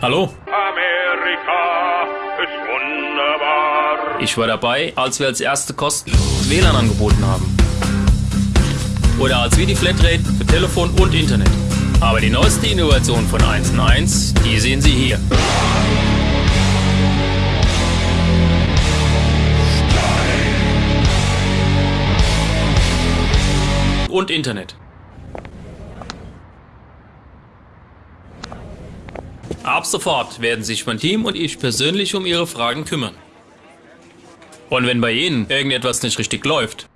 Hallo? Amerika ist wunderbar. Ich war dabei, als wir als erste kostenloses WLAN angeboten haben. Oder als wir die Flatrate für Telefon und Internet. Aber die neueste Innovation von 1&1, die sehen Sie hier. Und Internet. Ab sofort werden sich mein Team und ich persönlich um Ihre Fragen kümmern. Und wenn bei Ihnen irgendetwas nicht richtig läuft,